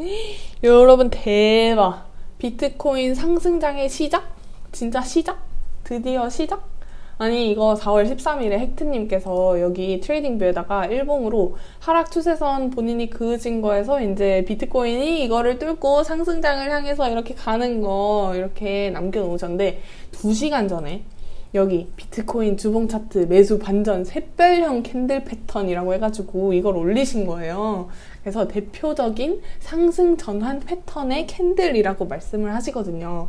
여러분 대박. 비트코인 상승장의 시작? 진짜 시작? 드디어 시작? 아니 이거 4월 13일에 헥트님께서 여기 트레이딩뷰에다가 일봉으로 하락 추세선 본인이 그으신 거에서 이제 비트코인이 이거를 뚫고 상승장을 향해서 이렇게 가는 거 이렇게 남겨놓으셨는데 2시간 전에 여기 비트코인 주봉 차트 매수 반전 샛별형 candle 패턴이라고 해가지고 이걸 올리신 거예요. 그래서 대표적인 상승 전환 패턴의 candle이라고 말씀을 하시거든요.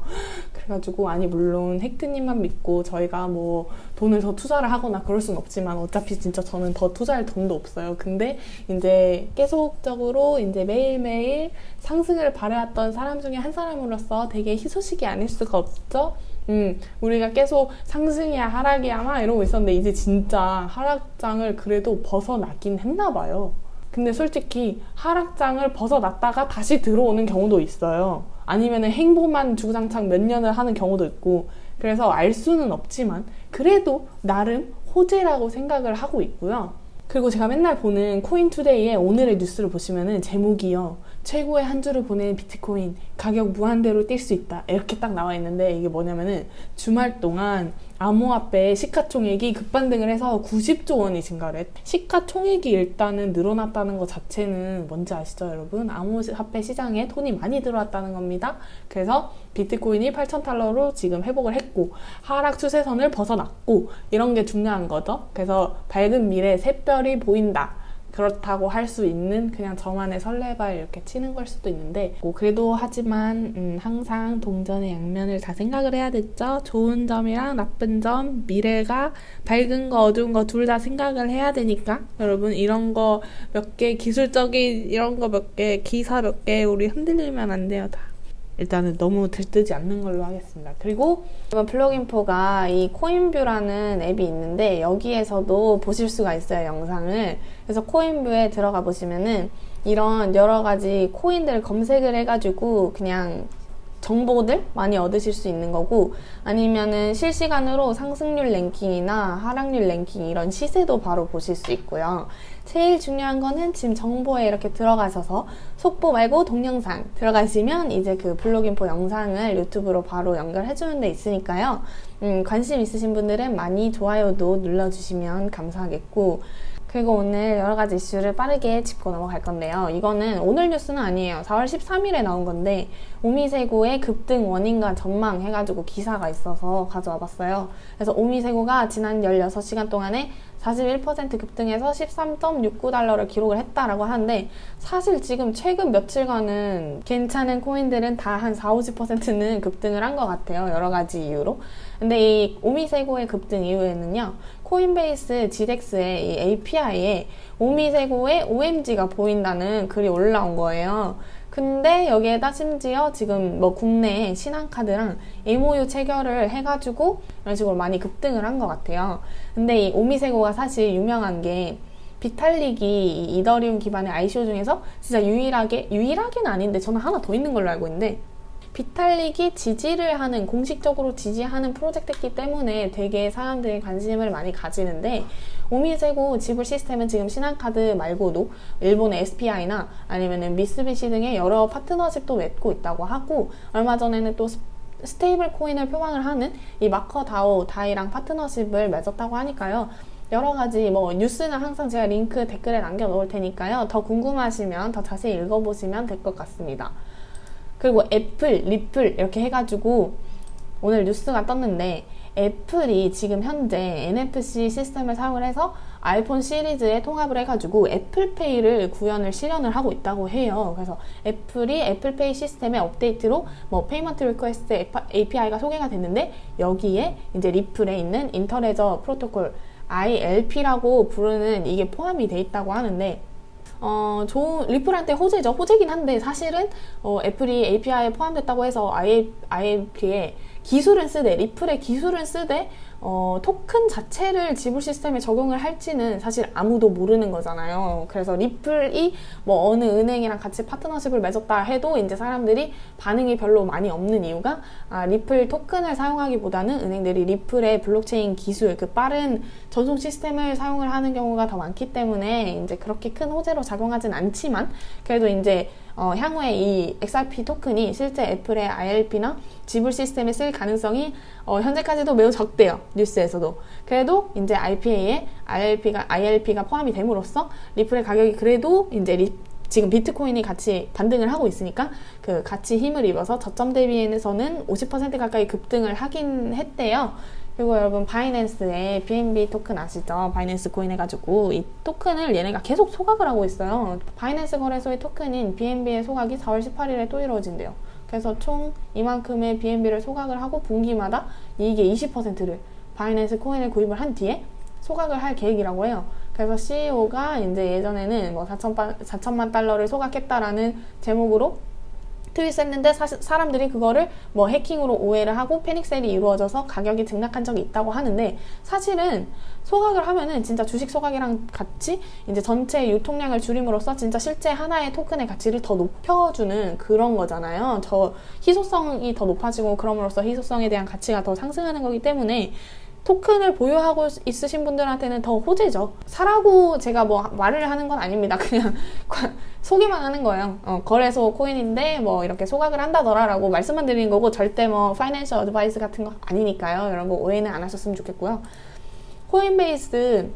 그래가지고 아니 물론 헥트님만 믿고 저희가 뭐 돈을 더 투자를 하거나 그럴 순 없지만 어차피 진짜 저는 더 투자할 돈도 없어요. 근데 이제 계속적으로 이제 매일매일 상승을 바래왔던 사람 중에 한 사람으로서 되게 희소식이 아닐 수가 없죠. 음, 우리가 계속 상승이야 하락이야 막 이러고 있었는데 이제 진짜 하락장을 그래도 벗어나긴 했나 봐요. 근데 솔직히 하락장을 벗어났다가 다시 들어오는 경우도 있어요. 아니면 행보만 주구장창 몇 년을 하는 경우도 있고 그래서 알 수는 없지만 그래도 나름 호재라고 생각을 하고 있고요. 그리고 제가 맨날 보는 코인투데이의 오늘의 뉴스를 보시면은 제목이요. 최고의 한 주를 보낸 비트코인 가격 무한대로 뛸 수 있다 이렇게 딱 나와 있는데 이게 뭐냐면은 주말 동안 암호화폐 시가총액이 급반등을 해서 90조 원이 증가를 했 시가총액이 일단은 늘어났다는 것 자체는 뭔지 아시죠 여러분? 암호화폐 시장에 돈이 많이 들어왔다는 겁니다. 그래서 비트코인이 8,000달러로 지금 회복을 했고 하락 추세선을 벗어났고 이런 게 중요한 거죠. 그래서 밝은 미래 샛별이 보인다. 그렇다고 할 수 있는 그냥 저만의 설레발 이렇게 치는 걸 수도 있는데 뭐 그래도 하지만 음, 항상 동전의 양면을 다 생각을 해야 됐죠. 좋은 점이랑 나쁜 점, 미래가 밝은 거 어두운 거 둘 다 생각을 해야 되니까 여러분 이런 거 몇 개 기술적인 이런 거 몇 개 기사 몇 개 우리 흔들리면 안 돼요 다. 일단은 너무 들뜨지 않는 걸로 하겠습니다. 그리고 이번 플러그인포가 이 코인뷰라는 앱이 있는데 여기에서도 보실 수가 있어요, 영상을. 그래서 코인뷰에 들어가 보시면은 이런 여러 가지 코인들을 검색을 해가지고 그냥 정보들 많이 얻으실 수 있는 거고 아니면은 실시간으로 상승률 랭킹이나 하락률 랭킹 이런 시세도 바로 보실 수 있고요. 제일 중요한 거는 지금 정보에 이렇게 들어가셔서 속보 말고 동영상 들어가시면 이제 그 블로깅포 영상을 유튜브로 바로 연결해 주는 데 있으니까요. 음, 관심 있으신 분들은 많이 좋아요도 눌러주시면 감사하겠고 그리고 오늘 여러 가지 이슈를 빠르게 짚고 넘어갈 건데요. 이거는 오늘 뉴스는 아니에요. 4월 13일에 나온 건데 오미세고의 급등 원인과 전망 해가지고 기사가 있어서 가져와 봤어요. 그래서 오미세고가 지난 16시간 동안에 41% 급등해서 13.69달러를 기록을 했다라고 하는데 사실 지금 최근 며칠간은 괜찮은 코인들은 다 한 4, 50%는 급등을 한 것 같아요. 여러 가지 이유로. 근데 이 오미세고의 급등 이후에는요. 코인베이스 GDX의 이 API에 오미세고의 OMG가 보인다는 글이 올라온 거예요. 근데 여기에다 심지어 지금 뭐 국내 신한카드랑 MOU 체결을 해가지고 이런 식으로 많이 급등을 한 것 같아요. 근데 이 오미세고가 사실 유명한 게 비탈릭이 이더리움 기반의 ICO 중에서 진짜 유일하게 유일하게는 아닌데 저는 하나 더 있는 걸로 알고 있는데 비탈릭이 지지를 하는 공식적으로 지지하는 프로젝트이기 때문에 되게 사람들이 관심을 많이 가지는데 오미세고 지불 시스템은 지금 신한카드 말고도 일본의 SBI나 아니면 미쓰비시 등의 여러 파트너십도 맺고 있다고 하고 얼마 전에는 또 stable coin을 표방을 하는 이 MakerDAO DAI랑 파트너십을 맺었다고 하니까요. 여러 가지 뭐 뉴스는 항상 제가 링크 댓글에 남겨 놓을 테니까요. 더 궁금하시면 더 자세히 읽어보시면 될 것 같습니다. 그리고 애플, 리플 이렇게 해가지고 오늘 뉴스가 떴는데 애플이 지금 현재 NFC 시스템을 사용을 해서 아이폰 시리즈에 통합을 해가지고 애플페이를 구현을 실현을 하고 있다고 해요. 그래서 애플이 애플페이 시스템의 업데이트로 뭐 Payment Request API가 소개가 됐는데 여기에 이제 리플에 있는 Interledger Protocol ILP라고 부르는 이게 포함이 돼 있다고 하는데 어, 좋은, 리플한테 호재죠. 호재긴 한데 사실은 어, 애플이 API에 포함됐다고 해서 ILP에 기술을 쓰되, 리플의 기술을 쓰되 어, 토큰 자체를 지불 시스템에 적용을 할지는 사실 아무도 모르는 거잖아요. 그래서 리플이 뭐 어느 은행이랑 같이 파트너십을 맺었다 해도 이제 사람들이 반응이 별로 많이 없는 이유가 아, 리플 토큰을 사용하기보다는 은행들이 리플의 블록체인 기술, 그 빠른 전송 시스템을 사용을 하는 경우가 더 많기 때문에 이제 그렇게 큰 호재로 작용하진 않지만 그래도 이제 어, 향후에 이 XRP 토큰이 실제 애플의 ILP나 지불 시스템에 쓸 가능성이 어, 현재까지도 매우 적대요. 뉴스에서도. 그래도 이제 API에 ILP가, ILP가 포함이 됨으로써 리플의 가격이 그래도 이제 리, 지금 비트코인이 같이 반등을 하고 있으니까 그 같이 힘을 입어서 저점 대비에서는 50% 가까이 급등을 하긴 했대요. 그리고 여러분 바이낸스에 BNB 토큰 아시죠? 바이낸스 코인 해가지고 이 토큰을 얘네가 계속 소각을 하고 있어요. 바이낸스 거래소의 토큰인 BNB의 소각이 4월 18일에 또 이루어진대요. 그래서 총 이만큼의 BNB를 소각을 하고 분기마다 이익의 20%를 바이낸스 코인을 구입을 한 뒤에 소각을 할 계획이라고 해요. 그래서 CEO가 이제 예전에는 뭐 4천, 4천만 달러를 소각했다라는 제목으로 트윗했는데 사람들이 그거를 뭐 해킹으로 오해를 하고 패닉셀이 이루어져서 가격이 등락한 적이 있다고 하는데 사실은 소각을 하면은 진짜 주식 소각이랑 같이 이제 전체 유통량을 줄임으로써 진짜 실제 하나의 토큰의 가치를 더 높여주는 그런 거잖아요. 저 희소성이 더 높아지고 그럼으로써 희소성에 대한 가치가 더 상승하는 거기 때문에 토큰을 보유하고 있으신 분들한테는 더 호재죠. 사라고 제가 뭐 말을 하는 건 아닙니다. 그냥 소개만 하는 거예요. 어, 거래소 코인인데 뭐 이렇게 소각을 한다더라 라고 말씀만 드리는 거고 절대 뭐 financial advice 같은 거 아니니까요. 여러분 오해는 안 하셨으면 좋겠고요. 코인베이스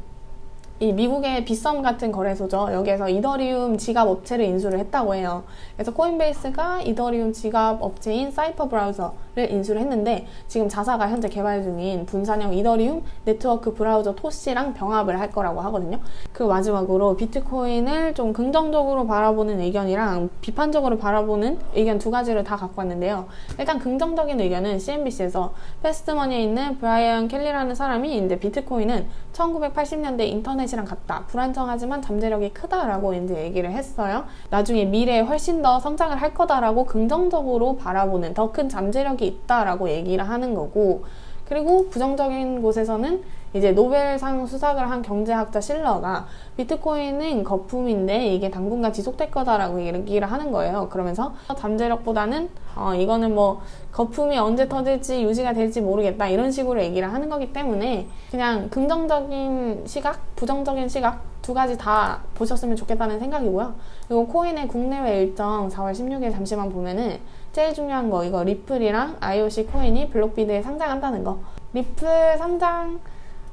이 미국의 빗썸 같은 거래소죠. 여기에서 이더리움 지갑 업체를 인수를 했다고 해요. 그래서 코인베이스가 이더리움 지갑 업체인 Cipher Browser를 인수를 했는데 지금 자사가 현재 개발 중인 분산형 이더리움 네트워크 브라우저 Toshi랑 병합을 할 거라고 하거든요. 그 마지막으로 비트코인을 좀 긍정적으로 바라보는 의견이랑 비판적으로 바라보는 의견 두 가지를 다 갖고 왔는데요. 일단 긍정적인 의견은 CNBC에서 Fast Money에 있는 브라이언 켈리라는 사람이 이제 비트코인은 1980년대 인터넷 인터넷이랑 같다. 불안정하지만 잠재력이 크다라고 이제 얘기를 했어요. 나중에 미래에 훨씬 더 성장을 할 거다라고 긍정적으로 바라보는 더 큰 잠재력이 있다라고 얘기를 하는 거고 그리고 부정적인 곳에서는 이제 노벨상 수상을 한 경제학자 실러가 비트코인은 거품인데 이게 당분간 지속될 거다라고 얘기를 하는 거예요. 그러면서 잠재력보다는 어, 이거는 뭐 거품이 언제 터질지 유지가 될지 모르겠다 이런 식으로 얘기를 하는 거기 때문에 그냥 긍정적인 시각, 부정적인 시각 두 가지 다 보셨으면 좋겠다는 생각이고요. 그리고 코인의 국내외 일정 4월 16일 잠시만 보면은 제일 중요한 거 이거 리플이랑 IOC 코인이 블록비드에 상장한다는 거. 리플 상장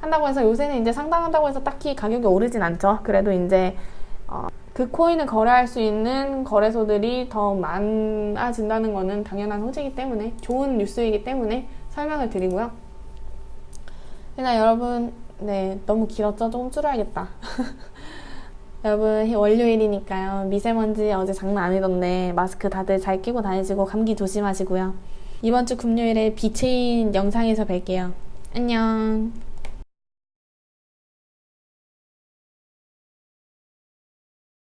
한다고 해서 요새는 이제 상장한다고 해서 딱히 가격이 오르진 않죠. 그래도 이제 어, 그 코인을 거래할 수 있는 거래소들이 더 많아진다는 것은 당연한 호재이기 때문에 좋은 뉴스이기 때문에 설명을 드리고요. 일단 여러분 네 너무 길었죠? 조금 줄여야겠다. 여러분 월요일이니까요. 미세먼지 어제 장난 아니던데 마스크 다들 잘 끼고 다니시고 감기 조심하시고요. 이번 주 금요일에 비체인 영상에서 뵐게요. 안녕.